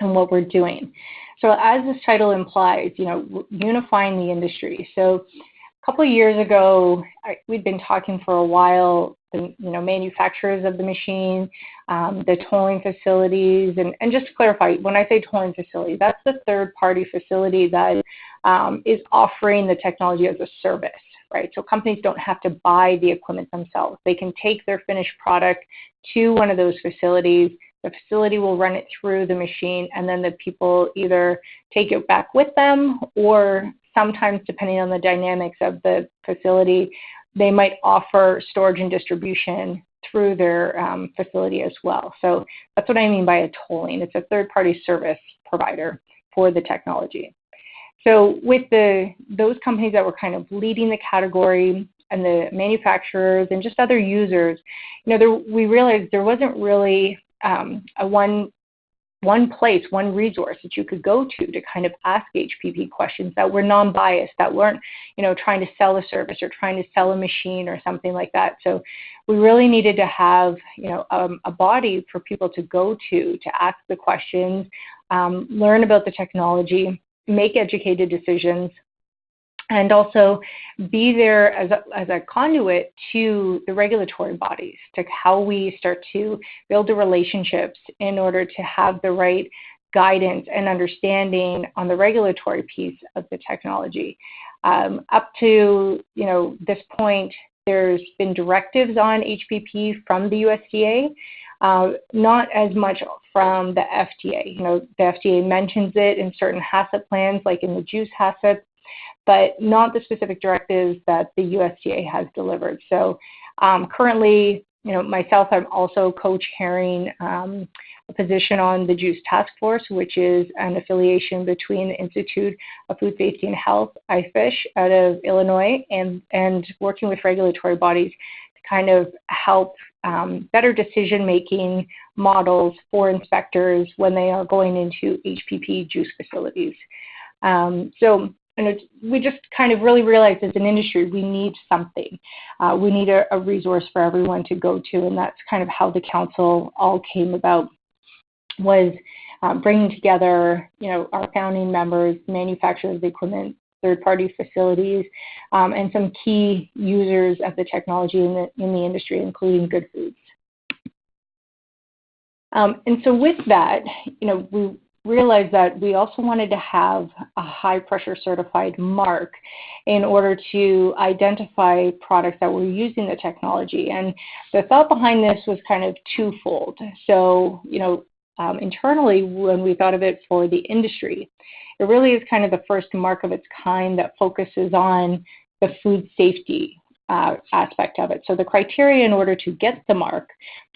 and what we're doing. So as this title implies, you know, unifying the industry. So a couple of years ago, I, we'd been talking for a while, the you know manufacturers of the machine, um, the tolling facilities, and, and just to clarify, when I say tolling facility, that's the third-party facility that um, is offering the technology as a service. Right, so companies don't have to buy the equipment themselves. They can take their finished product to one of those facilities, the facility will run it through the machine, and then the people either take it back with them, or sometimes, depending on the dynamics of the facility, they might offer storage and distribution through their um, facility as well. So that's what I mean by a tolling. It's a third-party service provider for the technology. So with the those companies that were kind of leading the category and the manufacturers and just other users, you know, there, we realized there wasn't really um, a one one place, one resource that you could go to to kind of ask HPP questions that were non-biased, that weren't, you know, trying to sell a service or trying to sell a machine or something like that. So we really needed to have, you know, um, a body for people to go to to ask the questions, um, learn about the technology, make educated decisions, and also be there as a, as a conduit to the regulatory bodies, to how we start to build the relationships in order to have the right guidance and understanding on the regulatory piece of the technology. Um, up to you know this point, there's been directives on HPP from the USDA, uh, not as much from the FDA. You know, the FDA mentions it in certain HACCP plans, like in the juice HACCP, but not the specific directives that the USDA has delivered. So um, currently, you know, myself, I'm also co-chairing um, a position on the JUICE Task Force, which is an affiliation between the Institute of Food Safety and Health, IFISH, out of Illinois, and, and working with regulatory bodies to kind of help um, better decision-making models for inspectors when they are going into HPP juice facilities. Um, so and we just kind of really realized as an industry we need something. Uh, we need a, a, resource for everyone to go to, and that's kind of how the council all came about. Was um, bringing together, you know, our founding members, manufacturers of equipment, third-party facilities, um, and some key users of the technology in the in the industry, including Good Foods. Um, and so with that, you know, we realized that we also wanted to have a high pressure certified mark in order to identify products that were using the technology. And the thought behind this was kind of twofold. So, you know, um, internally, when we thought of it for the industry, it really is kind of the first mark of its kind that focuses on the food safety uh, aspect of it. So the criteria in order to get the mark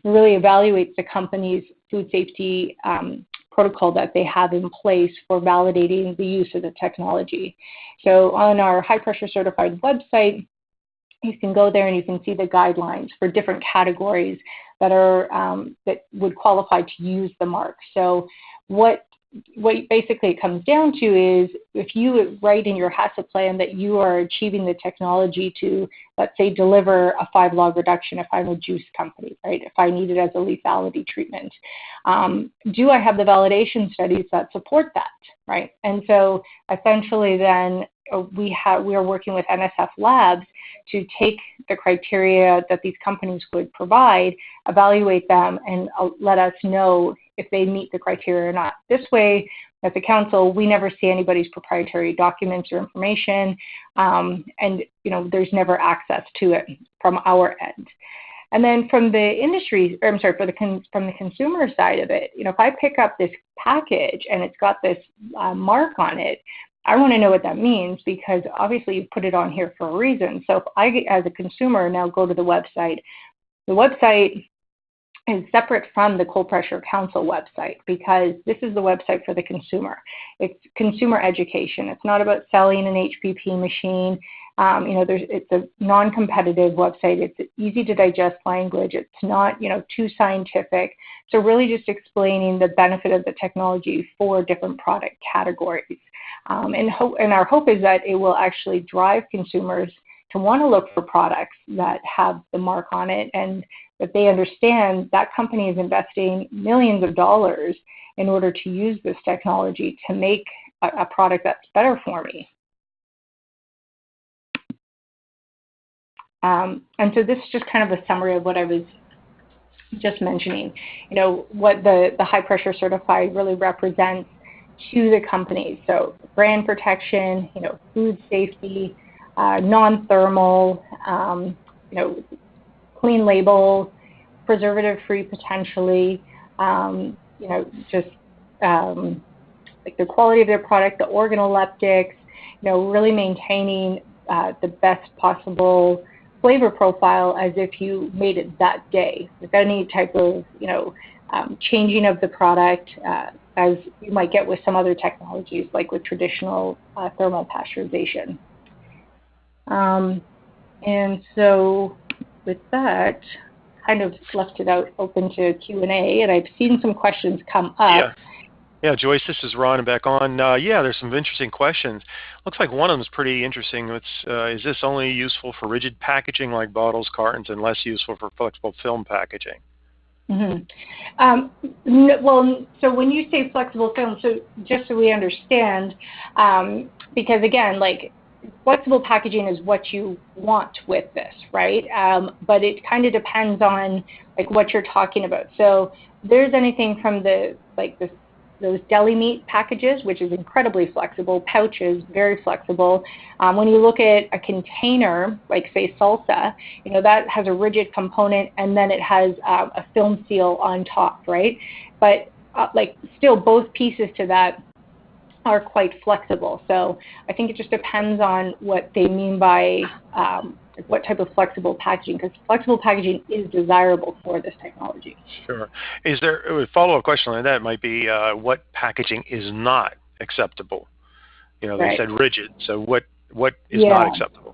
really evaluates the company's food safety um, protocol that they have in place for validating the use of the technology. So on our high pressure certified website, you can go there and you can see the guidelines for different categories that are um, that would qualify to use the mark. So what what basically it comes down to is if you write in your HACCP plan that you are achieving the technology to, let's say, deliver a five log reduction if I'm a juice company, right? If I need it as a lethality treatment, um, do I have the validation studies that support that, right? And so essentially, then we have we are working with NSF Labs to take the criteria that these companies would provide, evaluate them, and uh, let us know if they meet the criteria or not. This way, as a council, we never see anybody's proprietary documents or information, um, and you know there's never access to it from our end. And then from the industry, or I'm sorry, for the con- from the consumer side of it, you know, if I pick up this package and it's got this uh, mark on it, I want to know what that means because obviously you put it on here for a reason. So if I, as a consumer, now go to the website, the website is separate from the Cold Pressure Council website because this is the website for the consumer. It's consumer education. It's not about selling an HPP machine. Um, you know, there's, it's a non-competitive website. It's easy to digest language. It's not, you know, too scientific. So really just explaining the benefit of the technology for different product categories. Um, and, and our hope is that it will actually drive consumers to want to look for products that have the mark on it and that they understand that company is investing millions of dollars in order to use this technology to make a, a product that's better for me. Um, and so this is just kind of a summary of what I was just mentioning. You know, what the, the high pressure certified really represents to the companies. So brand protection, you know, food safety, uh, non-thermal, um, you know, clean label, preservative-free potentially, um, you know, just um, like the quality of their product, the organoleptics, you know, really maintaining uh, the best possible flavor profile as if you made it that day without any type of, you know, um, changing of the product uh, as you might get with some other technologies like with traditional uh, thermal pasteurization. Um, and so with that, kind of left it out open to Q&A, and I've seen some questions come up. Yeah. Yeah, Joyce, this is Ron back on. Uh, yeah, there's some interesting questions. Looks like one of them is pretty interesting. It's, uh, is this only useful for rigid packaging like bottles, cartons, and less useful for flexible film packaging? Mm-hmm. Um, well, so when you say flexible film, so just so we understand, um, because again, like flexible packaging is what you want with this, right? Um, but it kind of depends on like what you're talking about. So there's anything from the like the those deli meat packages, which is incredibly flexible, pouches, very flexible. Um, when you look at a container, like say salsa, you know, that has a rigid component and then it has um, a film seal on top, right? But uh, like still both pieces to that are quite flexible. So I think it just depends on what they mean by um, what type of flexible packaging, because flexible packaging is desirable for this technology. Sure. Is there a follow-up question on that? Might be uh, what packaging is not acceptable? You know, they right. said rigid. So what what is yeah. not acceptable?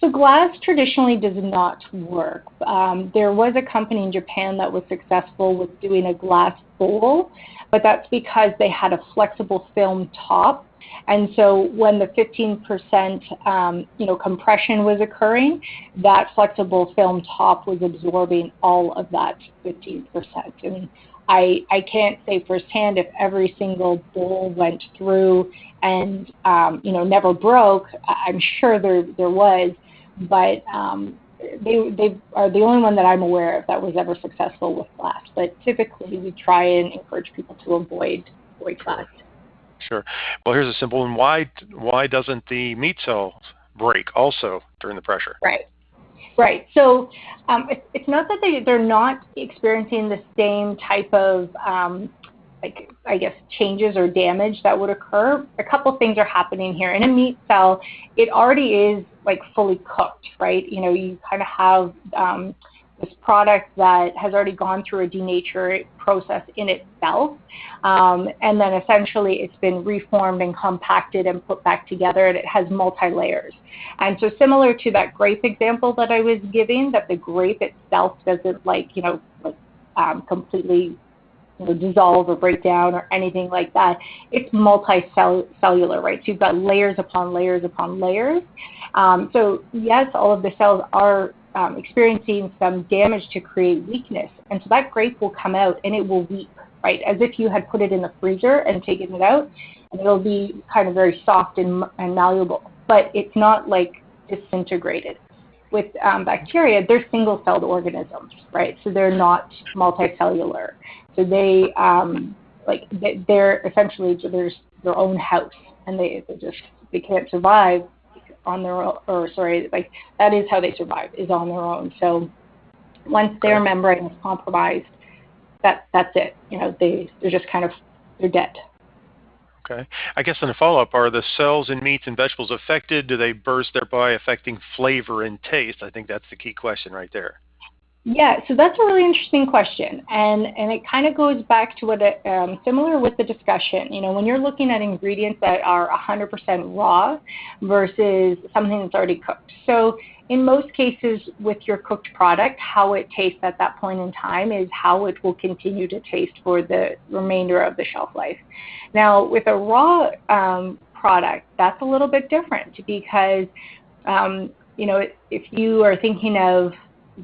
So glass traditionally does not work. Um, there was a company in Japan that was successful with doing a glass bowl, but that's because they had a flexible film top and so when the 15% um, you know, compression was occurring, that flexible film top was absorbing all of that 15%. And I, I can't say firsthand if every single bowl went through and um, you know never broke. I'm sure there there was, but um, they they are the only one that I'm aware of that was ever successful with glass. But typically, we try and encourage people to avoid avoid glass. Sure. Well, here's a simple one. Why why doesn't the meat cell break also during the pressure? Right. Right. So um, it, it's not that they they're not experiencing the same type of um, like I guess changes or damage that would occur. A couple things are happening here. In a meat cell, it already is like fully cooked, right? You know, you kind of have um, this product that has already gone through a denature process in itself, um, and then essentially it's been reformed and compacted and put back together, and it has multi-layers. And so similar to that grape example that I was giving, that the grape itself doesn't like, you know, like um, completely you know, dissolve or break down or anything like that. It's multicellular, right? So you've got layers upon layers upon layers. Um, so yes, all of the cells are um, experiencing some damage to create weakness. And so that grape will come out and it will weep, right? As if you had put it in the freezer and taken it out, and it'll be kind of very soft and, and malleable. But it's not like disintegrated. With um, bacteria, they're single-celled organisms, right? So they're not multicellular. So they um, like they're essentially there's their own house, and they, they just they can't survive on their own, or sorry, like that is how they survive is on their own. So once their membrane is compromised, that that's it. You know, they they're just kind of they're dead. Okay. I guess in a follow-up, are the cells in meats and vegetables affected? Do they burst thereby affecting flavor and taste? I think that's the key question right there. Yeah, so that's a really interesting question, and and it kind of goes back to what it, um, similar with the discussion. You know, when you're looking at ingredients that are 100% raw versus something that's already cooked. So in most cases, with your cooked product, how it tastes at that point in time is how it will continue to taste for the remainder of the shelf life. Now, with a raw um, product, that's a little bit different because um, you know if you are thinking of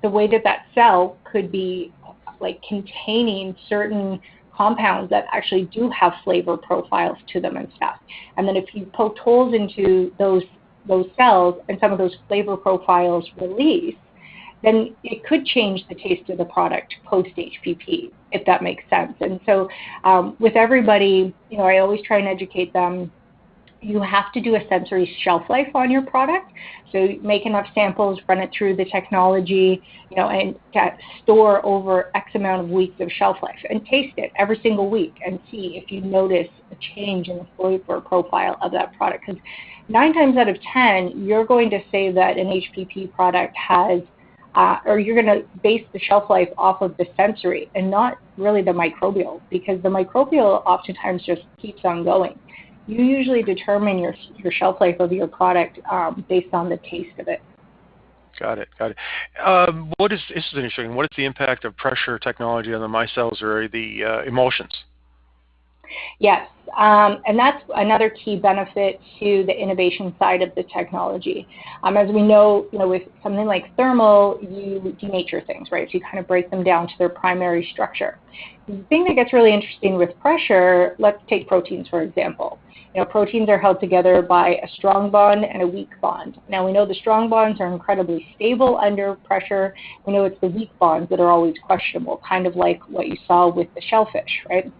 the way that that cell could be like containing certain compounds that actually do have flavor profiles to them and stuff. And then if you poke holes into those those cells and some of those flavor profiles release, then it could change the taste of the product post HPP, if that makes sense. And so um, with everybody, you know, I always try and educate them you have to do a sensory shelf life on your product. So make enough samples, run it through the technology, you know, and store over X amount of weeks of shelf life and taste it every single week and see if you notice a change in the flavor profile of that product. Because nine times out of 10, you're going to say that an HPP product has uh, or you're going to base the shelf life off of the sensory and not really the microbial because the microbial oftentimes just keeps on going you usually determine your your shelf life of your product um, based on the taste of it. Got it. Got it. Um, what is this is interesting. What is the impact of pressure technology on the micelles or the uh, emulsions? Yes, um, and that's another key benefit to the innovation side of the technology. Um, as we know, you know, with something like thermal, you denature things, right? So you kind of break them down to their primary structure. The thing that gets really interesting with pressure, let's take proteins for example. You know, proteins are held together by a strong bond and a weak bond. Now we know the strong bonds are incredibly stable under pressure. We know it's the weak bonds that are always questionable, kind of like what you saw with the shellfish, right?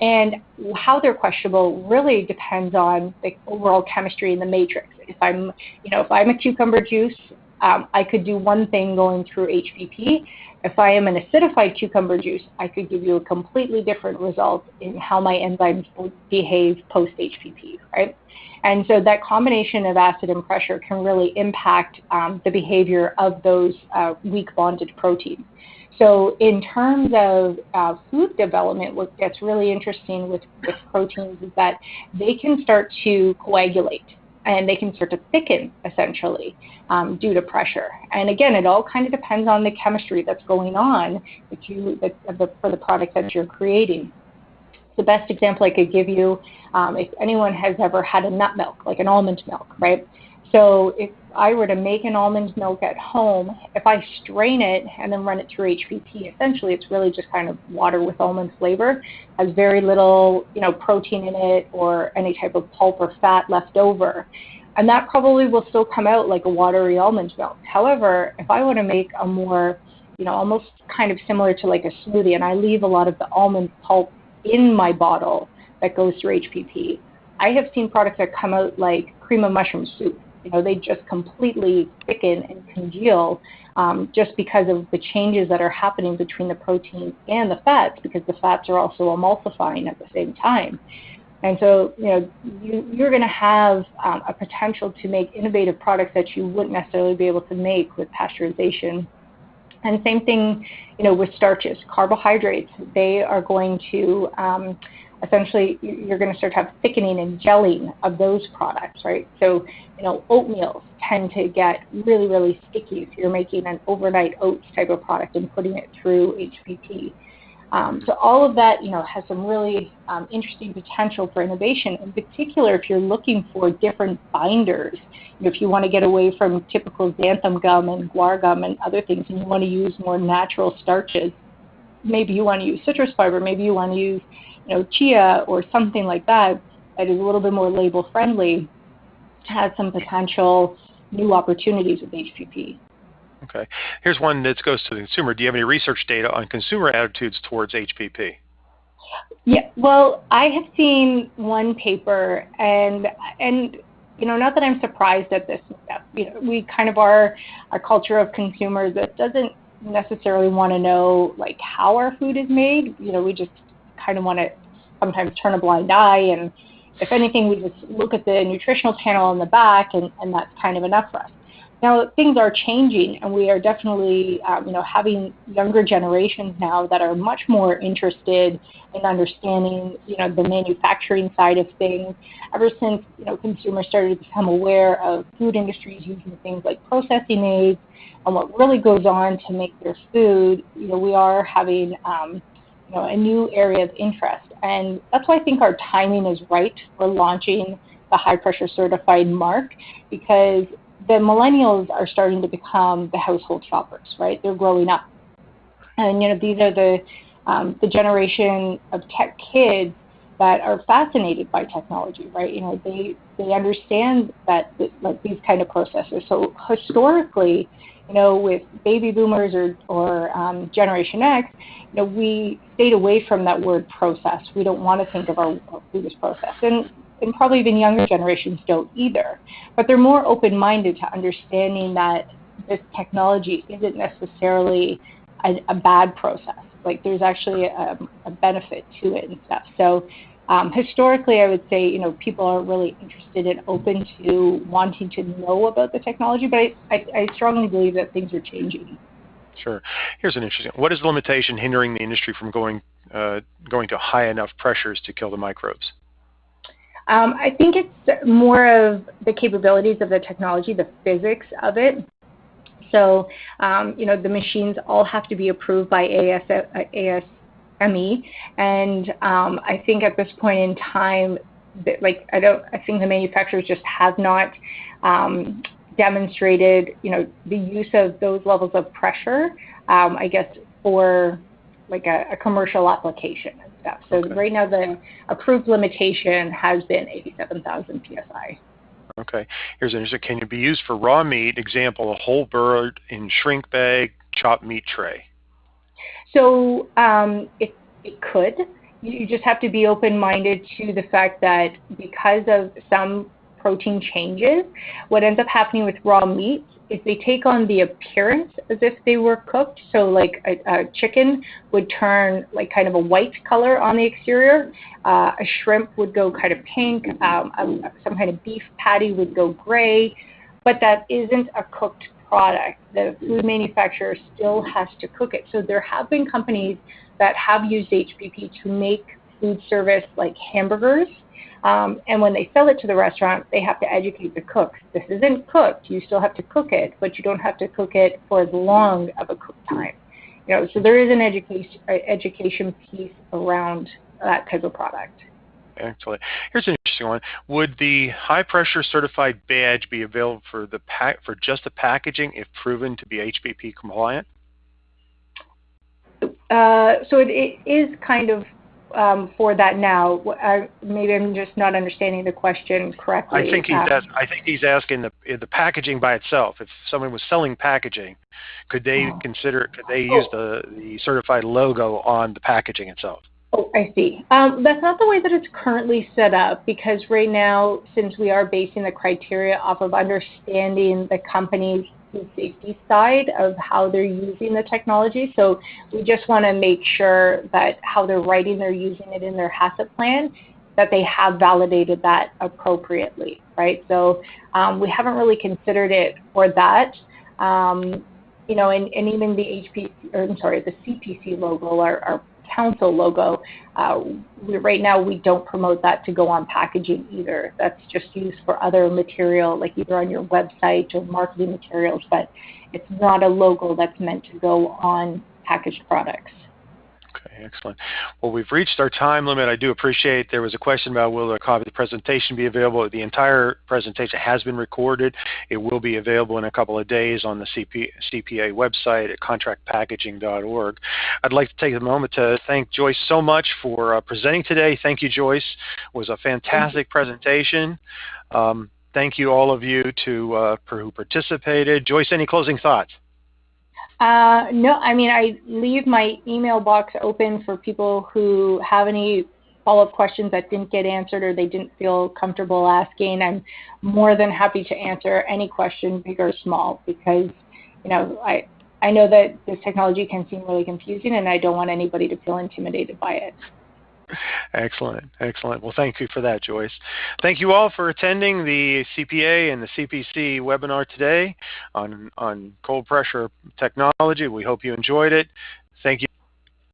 And how they're questionable really depends on the overall chemistry in the matrix. If I'm, you know, if I'm a cucumber juice, um, I could do one thing going through HPP, if I am an acidified cucumber juice, I could give you a completely different result in how my enzymes behave post HPP, right? And so that combination of acid and pressure can really impact um, the behavior of those uh, weak bonded proteins. So in terms of uh, food development, what gets really interesting with, with proteins is that they can start to coagulate and they can start to thicken essentially um, due to pressure. And again, it all kind of depends on the chemistry that's going on that you, that, the, for the product that you're creating. The best example I could give you, um, if anyone has ever had a nut milk, like an almond milk, right? So if I were to make an almond milk at home, if I strain it and then run it through HPP, essentially it's really just kind of water with almond flavor. Has very little, you know, protein in it or any type of pulp or fat left over. And that probably will still come out like a watery almond milk. However, if I want to make a more, you know, almost kind of similar to like a smoothie and I leave a lot of the almond pulp in my bottle that goes through HPP, I have seen products that come out like cream of mushroom soup you know, they just completely thicken and congeal um, just because of the changes that are happening between the proteins and the fats, because the fats are also emulsifying at the same time. And so, you know, you, you're going to have um, a potential to make innovative products that you wouldn't necessarily be able to make with pasteurization And same thing, you know, with starches, carbohydrates, they are going to um, essentially you're going to start to have thickening and gelling of those products, right? So, you know, oatmeal tend to get really, really sticky if you're making an overnight oats type of product and putting it through HPP. Um, so all of that, you know, has some really um, interesting potential for innovation. In particular, if you're looking for different binders, you know, if you want to get away from typical xanthan gum and guar gum and other things, and you want to use more natural starches, maybe you want to use citrus fiber, maybe you want to use, know, chia or something like that that is a little bit more label friendly, has some potential new opportunities with HPP. Okay. Here's one that goes to the consumer. Do you have any research data on consumer attitudes towards HPP? Yeah, well, I have seen one paper, and and you know, not that I'm surprised at this. You know, we kind of are a culture of consumers that doesn't necessarily want to know like how our food is made. You know, we just kind of want to sometimes turn a blind eye, and if anything, we just look at the nutritional panel on the back, and and that's kind of enough for us. Now things are changing, and we are definitely, um, you know, having younger generations now that are much more interested in understanding, you know, the manufacturing side of things. Ever since you know consumers started to become aware of food industries using things like processing aids and what really goes on to make their food, you know, we are having, um, know, a new area of interest, and that's why I think our timing is right for launching the high pressure certified mark because the millennials are starting to become the household shoppers, right? They're growing up, and you know these are the um, the generation of tech kids that are fascinated by technology, right? You know they they understand that like these kind of processes. So historically, you know, with baby boomers or or um, Generation X, you know, we stayed away from that word process. We don't want to think of our, food as process, and and probably even younger generations don't either. But they're more open minded to understanding that this technology isn't necessarily a, a bad process. Like there's actually a, a, benefit to it and stuff. So um, historically, I would say you know people are really interested and open to wanting to know about the technology, but I, I, I strongly believe that things are changing. Sure. Here's an interesting. What is the limitation hindering the industry from going uh, going to high enough pressures to kill the microbes? Um, I think it's more of the capabilities of the technology, the physics of it. So, um, you know, the machines all have to be approved by AS, ASME, and um, I think at this point in time, that, like I don't, I think the manufacturers just have not um, demonstrated, you know, the use of those levels of pressure. Um, I guess for like a, a commercial application stuff. So okay. right now the approved limitation has been 87,000 psi. Okay. Here's an interesting. Can it be used for raw meat? Example: a whole bird in shrink bag, chopped meat tray. So um, it it could. You just have to be open-minded to the fact that because of some protein changes, what ends up happening with raw meat if they take on the appearance as if they were cooked, so like a, a chicken would turn like kind of a white color on the exterior, uh, a shrimp would go kind of pink, um, a, some kind of beef patty would go gray, but that isn't a cooked product. The food manufacturer still has to cook it. So there have been companies that have used HPP to make food service like hamburgers um, and when they sell it to the restaurant, they have to educate the cooks. This isn't cooked. You still have to cook it, but you don't have to cook it for as long of a cook time. You know, so there is an education education piece around that type of product. Excellent. Here's an interesting one. Would the high pressure certified badge be available for the pack for just the packaging if proven to be HPP compliant? Uh, so it, it is kind of um, for that now. Uh, maybe I'm just not understanding the question correctly. I think he's um, I think he's asking the the packaging by itself. If someone was selling packaging, could they oh. consider could they use the the certified logo on the packaging itself? Oh, I see. Um, that's not the way that it's currently set up because right now, since we are basing the criteria off of understanding the company's safety side of how they're using the technology. So we just want to make sure that how they're writing, they're using it in their HACCP plan, that they have validated that appropriately, right? So um, we haven't really considered it for that. Um, you know, and, and even the HPC, or I'm sorry, the CPC logo, our council logo, uh, right now we don't promote that to go on packaging either. That's just used for other material, like either on your website or marketing materials, but it's not a logo that's meant to go on packaged products. Okay, excellent. Well, we've reached our time limit. I do appreciate there was a question about will a copy of the presentation be available. The entire presentation has been recorded. It will be available in a couple of days on the CP, CPA website at contractpackaging.org. I'd like to take a moment to thank Joyce so much for uh, presenting today. Thank you, Joyce. It was a fantastic presentation. Um, thank you all of you to uh, who participated. Joyce, any closing thoughts? Uh, no, I mean, I leave my email box open for people who have any follow-up questions that didn't get answered or they didn't feel comfortable asking. I'm more than happy to answer any question, big or small, because, you know, I, I know that this technology can seem really confusing and I don't want anybody to feel intimidated by it. Excellent, excellent. Well, thank you for that, Joyce. Thank you all for attending the CPA and the CPC webinar today on, on cold pressure technology. We hope you enjoyed it. Thank you.